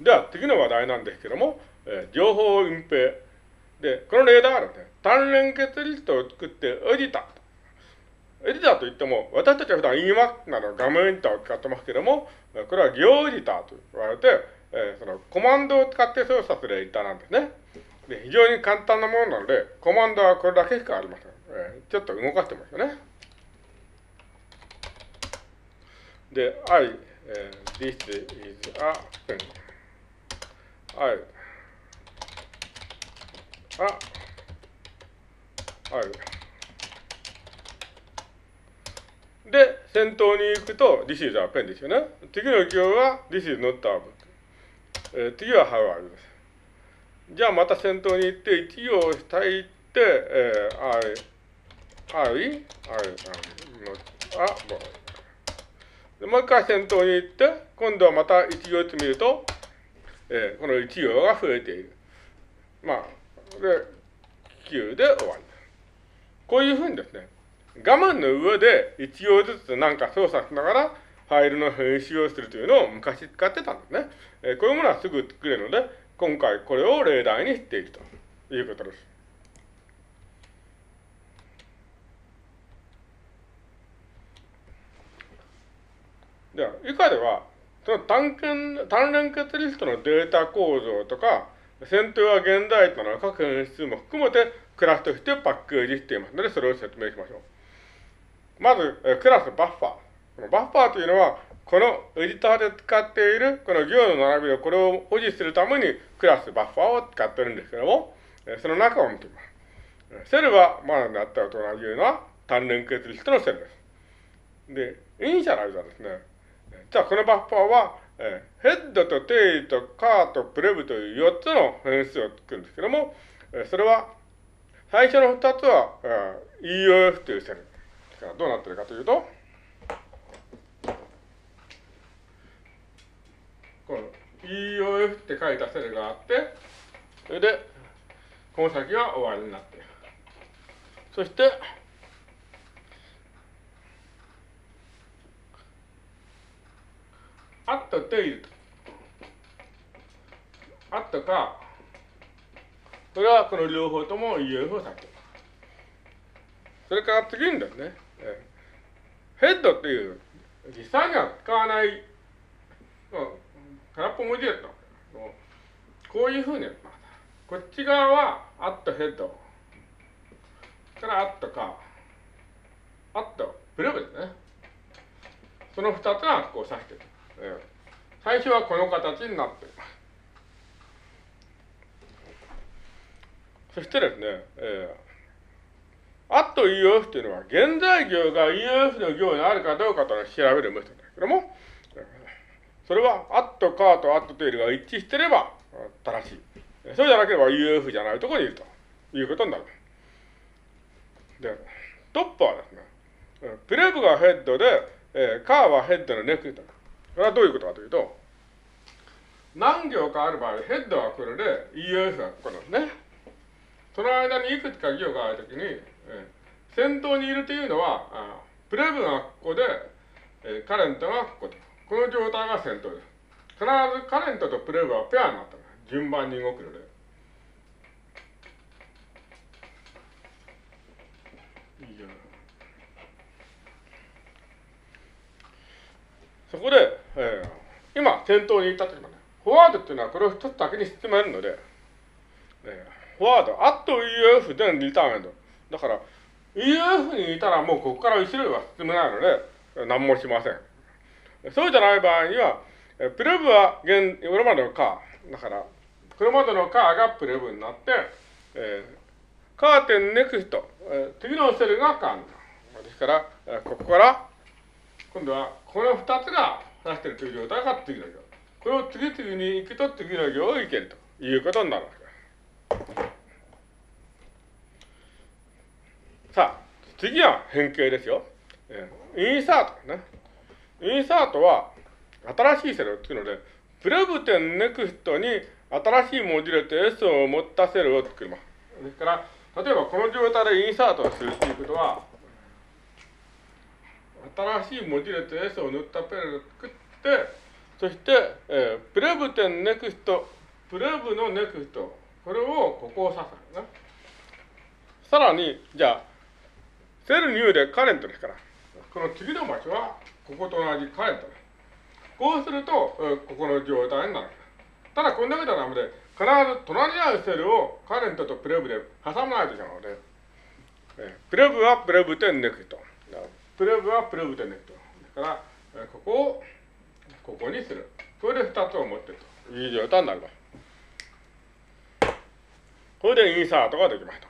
では、次の話題なんですけども、えー、情報隠蔽。で、この例題はですね、単連結リストを作ってエディター。エディターといっても、私たちは普段 Emac など画面エディターを使ってますけども、これは行エディターと言われて、えー、そのコマンドを使って操作するエディターなんですね。で、非常に簡単なものなので、コマンドはこれだけしかありません。えー、ちょっと動かしてますよね。で、I、えー、this is a pen. I, a, I. で、先頭に行くと、this is a pen ですよね。次の行は、this is not a book。えー、次は how are you です。じゃあまた先頭に行って、一行を下行って、えー、I, I, I, I, not a boy. でもう一回先頭に行って、今度はまた一行ってみると、えー、この一行が増えている。まあ、で、9で終わりこういうふうにですね、画面の上で一行ずつなんか操作しながら、ファイルの編集をするというのを昔使ってたんですね。えー、こういうものはすぐ作れるので、今回これを例題にしていくということです。では、以下では、その単連単連結リストのデータ構造とか、先頭や現在との各変数も含めてクラスとしてパッケージしていますので、それを説明しましょう。まず、クラスバッファー。このバッファーというのは、このエディターで使っているこの行の並びでこれを保持するためにクラスバッファーを使ってるんですけども、その中を見てみます。セルは、まあ、なったと同じような単連結リストのセルです。で、イニシャライズはですね、じゃあこのバッファーは、えー、ヘッドと tail と cur と prev という4つの変数を作るんですけども、えー、それは、最初の2つは、えー、EOF というセル。ですからどうなってるかというと、この EOF って書いたセルがあって、それで、この先は終わりになっている。そして、あったというと。あったか、それはこの両方とも EF を指しています。それから次にですね、ヘッドっていう実際には使わない、空っぽ文字列のこういうふうに。こっち側はアットヘッド。からアットか、アットプレブですね。その二つがこう指してる。えー、最初はこの形になって。います。そしてですね、えー、アット EOF というのは、現在行が EOF の行にあるかどうかというのを調べるメソッドですけども、それは、アットカーとアットテイルが一致してれば正しい。そうじゃなければ EOF じゃないところにいると。いうことになる。で、トップはですね、プレブがヘッドで、えー、カーはヘッドのネクタこれはどういうことかというと、何行かある場合、ヘッドはこれで EOS がここなんですね。その間にいくつか行があるときに、え先頭にいるというのは、あプレブがここで、えカレントがここで。この状態が先頭です。必ずカレントとプレブはペアになった順番に動くので。そこで、えー、今、先頭に行った時もね、フォワードっていうのはこれを一つだけに進めるので、えー、フォワード、アット EF でリターンエンド。だから、EF にいたらもうここから後ろには進めないので、何もしません。そうじゃない場合には、えプレブは現、これまでのカー。だから、これまでのカーがプレブになって、えー、カーテンネクスト、えー、次のセルがカーになる。ですから、えここから今度はこの2つが出しているという状態が次の行。これを次々に行くと次の行をいけるということになるわけです。さあ、次は変形ですよ。インサートね。インサートは新しいセルを作るので、プレブテンネクストに新しい文字列 S を持ったセルを作ります。ですから、例えばこの状態でインサートをするということは、新しい文字列 S を塗ったペンを作って、そして、えー、 prev 点 next、prev の next、これをここを指すね。さらに、じゃあ、セル new で current ですから、この次の場所は、ここと同じ current です。こうすると、えー、ここの状態になる。ただ、こんだけではダメで、必ず隣にあるセルを current と prev で挟まないといけないので、えー、 prev は prev 点 next。プレブはプレブ点ネット。だから、ここをここにする。これで2つを持ってるという状態になります。これでインサートができました。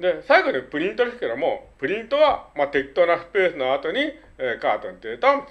で、最後にプリントですけども、プリントは、まあ、適当なスペースの後に、えー、カートンデータを